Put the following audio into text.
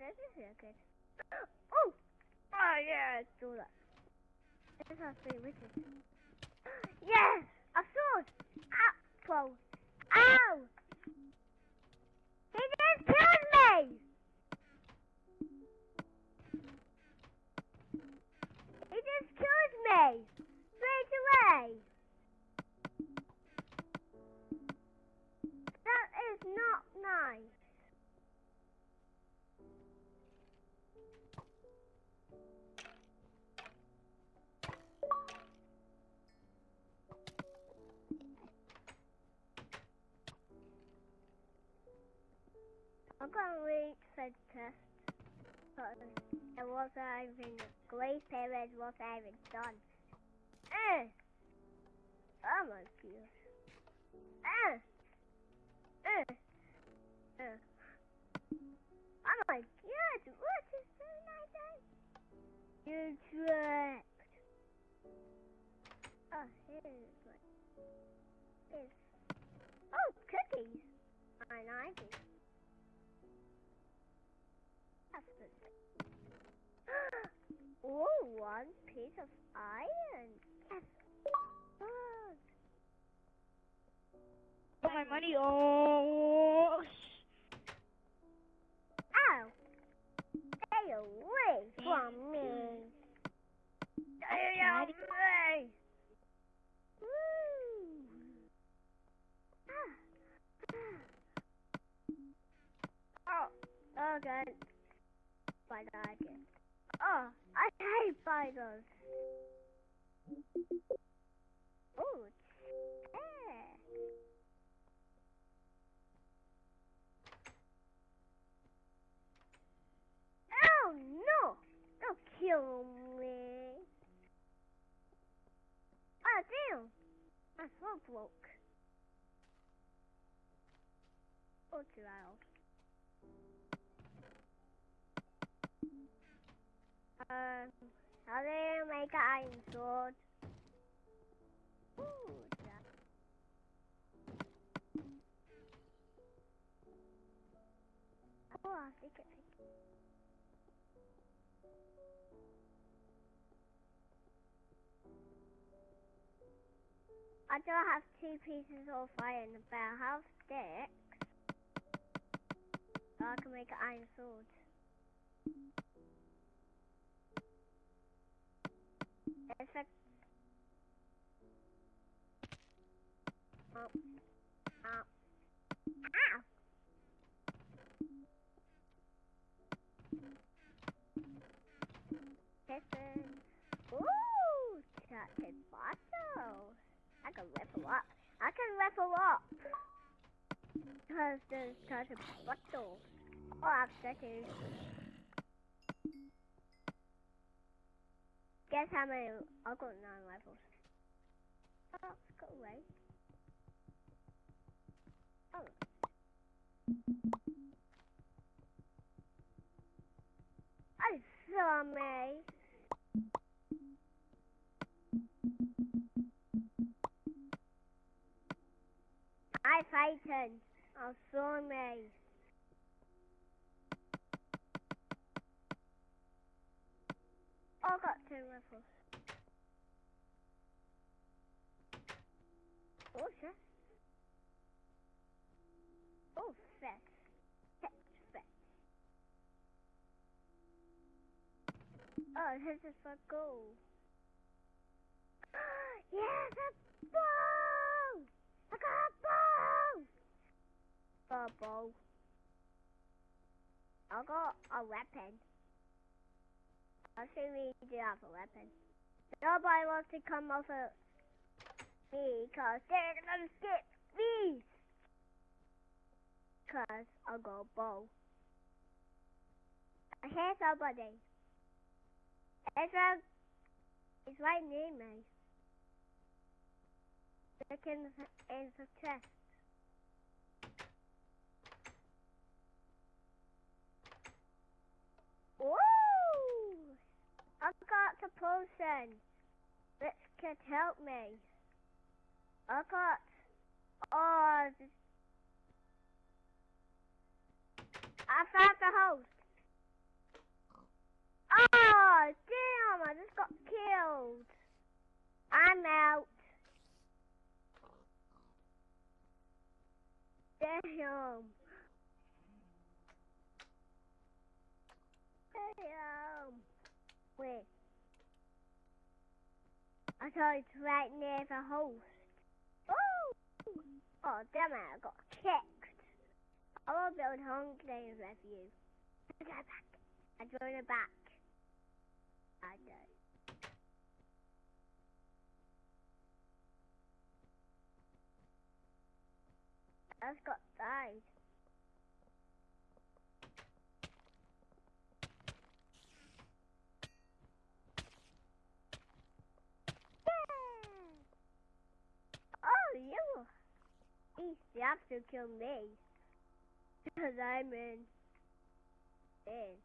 this is real. Oh! Oh, yeah, let's do that. This has three witches. Yes! A sword! Apple! Ow! I'm gonna read the test. Because it wasn't even, Grace Perez wasn't even done. Eh! Oh my god. Eh! Eh! Eh! Oh my god, what is so nice? You tricked. Oh, here's. Oh, cookies. I like it. That's good. oh, one piece of iron. Yes. Good. Got my money. Oh. Ow! Stay away from me. Stay away. Woo. Ah. Oh, okay. Spider again. Oh, I Oh. Oh no! Don't kill me. Oh damn! My phone broke. Oh, too loud. Um, how do you make an iron sword? Ooh, yeah. Oh, I think it. I don't have two pieces of iron, but I have sticks. So I can make an iron sword. It's a... Oh. Oh. Ow! Listen. Ooh! Chatted bottle. I can level up. I can level up. Because there's such a bottle. Oh, I've settled. Guess how many? I've got nine levels. Oh, go away. Fighting. I saw me. I got two rifles. Oh, shit. Oh, fetch. Fetch, fetch. Oh, this is for gold. yes, a bow! I got a bow! A bow. I got a weapon. I think we do have a weapon. Nobody wants to come over me because they're gonna get me. Cause I got a bow. Here's somebody. It's a, it's right near me. Look in the, in the chest. frozen. Which can help me? I got all. I found the host. Oh, damn, I just got killed. I'm out. Damn. I thought it's right near the host. Oh! Oh, damn it, I got kicked. I will build home games with you. I go back. I join it back. I know. I just got died. Yeah. Oh, you have to kill me. Because I'm in. In.